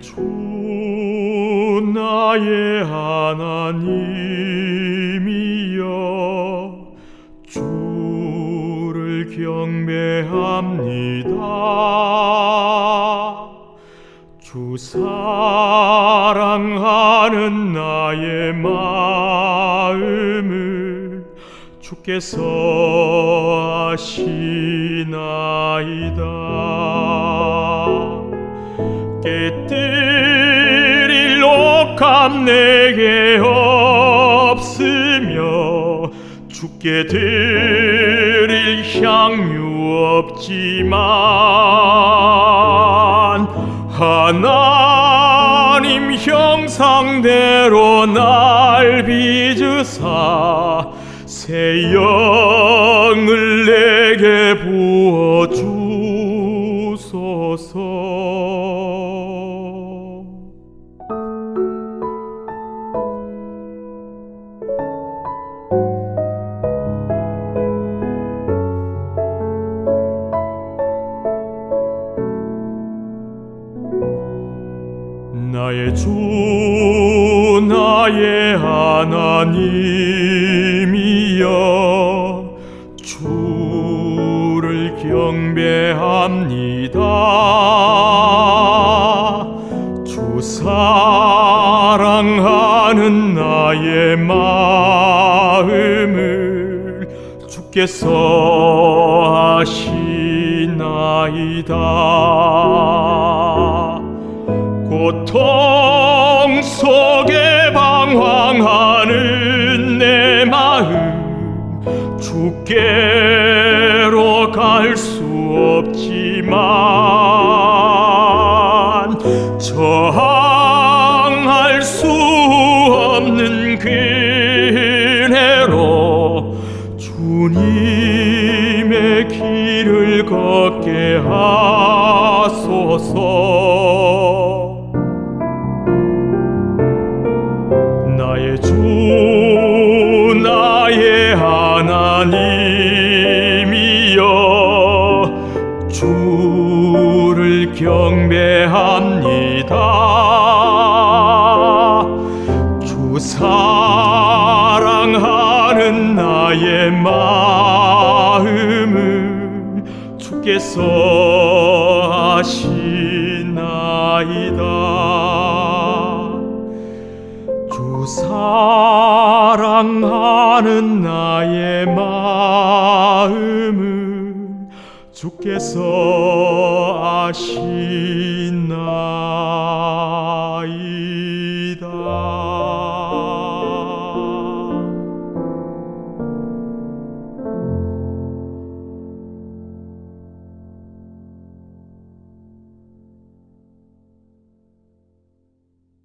주 나의 하나님이여 주를 경배합니다. 주 사랑하는 나의 마음을 주께서 아시나이다 옥합 내게 없으며 죽게 드릴 향유 없지만 하나님 형상대로 날 빚으사 새 영을 내게 부어 주 나의 주 나의 하나님이여. 주를 경배합니다. 주 사랑하는 나의 마음을 주께서 아시나이다 고통 속에 방황하는 내 마음 주께로 갈 수 없지만 저항할 수 없는 그네로 주님의 길을 걷게 하소서 주를 경배합니다. 주 사랑하는 나의 마음을 주께서 아시나이다. 주 사랑하는 나의 마음을 주께서 아시나이다